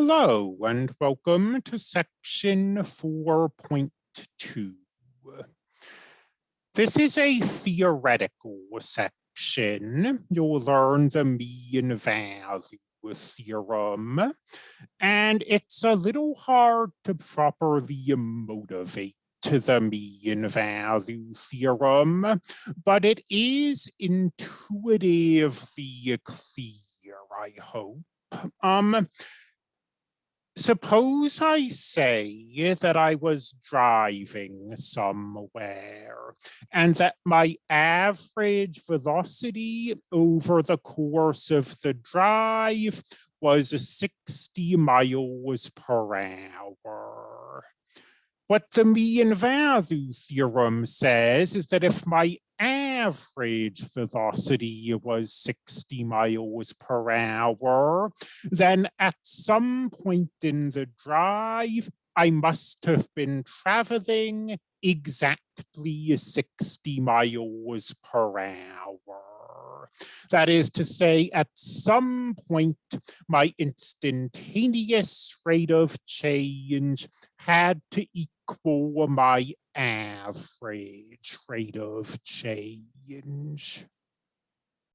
Hello and welcome to section 4.2. This is a theoretical section. You'll learn the mean value theorem, and it's a little hard to properly motivate to the mean value theorem, but it is intuitively clear, I hope. Um, suppose I say that I was driving somewhere and that my average velocity over the course of the drive was 60 miles per hour. What the mean value theorem says is that if my average velocity was 60 miles per hour, then at some point in the drive, I must have been traveling exactly 60 miles per hour. That is to say, at some point, my instantaneous rate of change had to equal my average rate of change.